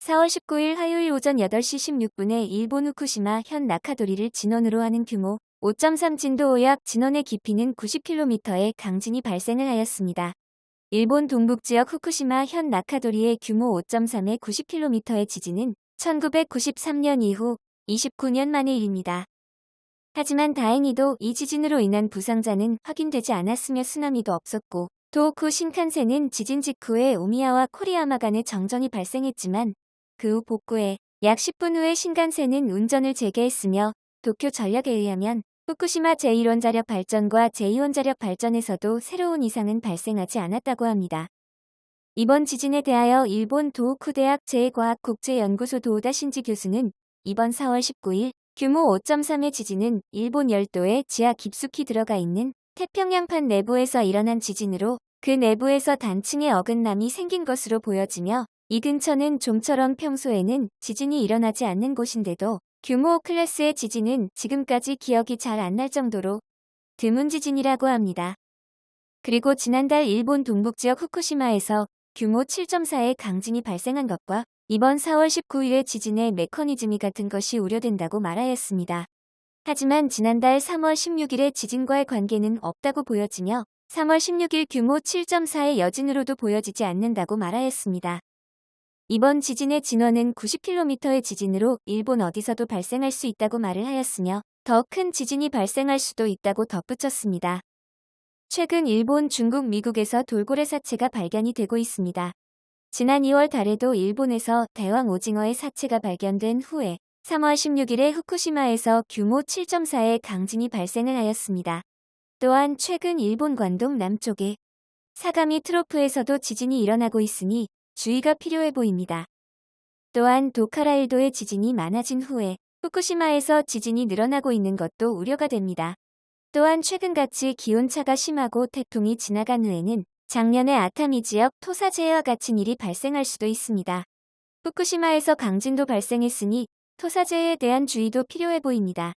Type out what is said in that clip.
4월 19일 화요일 오전 8시 16분에 일본 후쿠시마 현 나카도리를 진원으로 하는 규모 5.3 진도 5약 진원의 깊이는 90km의 강진이 발생을 하였습니다. 일본 동북지역 후쿠시마 현 나카도리의 규모 5.3의 90km의 지진은 1993년 이후 29년 만의 일입니다. 하지만 다행히도 이 지진으로 인한 부상자는 확인되지 않았으며 쓰나미도 없었고 도호쿠 신칸센은 지진 직후에 오미야와 코리아마 간의 정전이 발생했지만 그 후 복구해 약 10분 후에 신칸센은 운전을 재개했으며 도쿄 전력에 의하면 후쿠시마 제1원자력 발전과 제2원자력 발전에서도 새로운 이상은 발생하지 않았다고 합니다. 이번 지진에 대하여 일본 도호쿠 대학 제과학국제연구소 도우다 신지 교수는 이번 4월 19일 규모 5.3의 지진은 일본 열도에 지하 깊숙이 들어가 있는 태평양판 내부에서 일어난 지진으로 그 내부에서 단층의 어긋남이 생긴 것으로 보여지며 이 근처는 좀처럼 평소에는 지진이 일어나지 않는 곳인데도 규모 5 클래스의 지진은 지금까지 기억이 잘 안 날 정도로 드문 지진이라고 합니다. 그리고 지난달 일본 동북지역 후쿠시마에서 규모 7.4의 강진이 발생한 것과 이번 4월 19일의 지진의 메커니즘이 같은 것이 우려된다고 말하였습니다. 하지만 지난달 3월 16일의 지진과의 관계는 없다고 보여지며 3월 16일 규모 7.4의 여진으로도 보여지지 않는다고 말하였습니다. 이번 지진의 진원은 90km의 지진으로 일본 어디서도 발생할 수 있다고 말을 하였으며 더 큰 지진이 발생할 수도 있다고 덧붙였습니다. 최근 일본, 중국, 미국에서 돌고래 사체가 발견이 되고 있습니다. 지난 2월 달에도 일본에서 대왕 오징어의 사체가 발견된 후에 3월 16일에 후쿠시마에서 규모 7.4의 강진이 발생을 하였습니다. 또한 최근 일본 관동 남쪽에 사가미 트로프에서도 지진이 일어나고 있으니 주의가 필요해 보입니다. 또한 도카라일도의 지진이 많아진 후에 후쿠시마에서 지진이 늘어나고 있는 것도 우려가 됩니다. 또한 최근같이 기온차가 심하고 태풍이 지나간 후에는 작년에 아타미 지역 토사재해와 같은 일이 발생할 수도 있습니다. 후쿠시마에서 강진도 발생했으니 토사재해에 대한 주의도 필요해 보입니다.